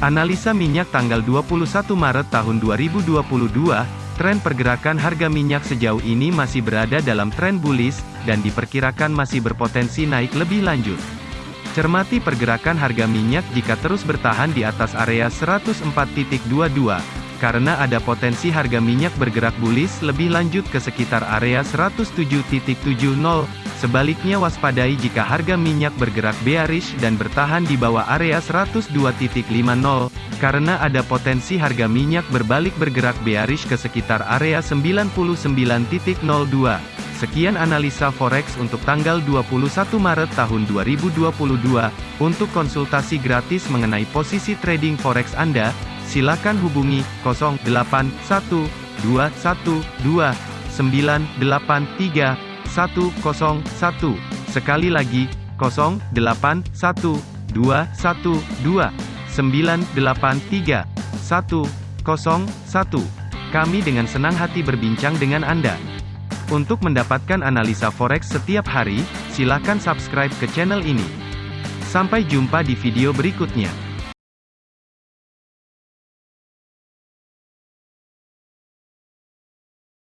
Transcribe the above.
Analisa minyak tanggal 21 Maret tahun 2022, tren pergerakan harga minyak sejauh ini masih berada dalam tren bullish, dan diperkirakan masih berpotensi naik lebih lanjut. Cermati pergerakan harga minyak jika terus bertahan di atas area 104.22, karena ada potensi harga minyak bergerak bullish lebih lanjut ke sekitar area 107.70, Sebaliknya waspadai jika harga minyak bergerak bearish dan bertahan di bawah area 102.50, karena ada potensi harga minyak berbalik bergerak bearish ke sekitar area 99.02. Sekian analisa forex untuk tanggal 21 Maret tahun 2022. Untuk konsultasi gratis mengenai posisi trading forex Anda, silakan hubungi 081212983101. Sekali lagi, 081212983101. Kami dengan senang hati berbincang dengan Anda. Untuk mendapatkan analisa forex setiap hari, silakan subscribe ke channel ini. Sampai jumpa di video berikutnya.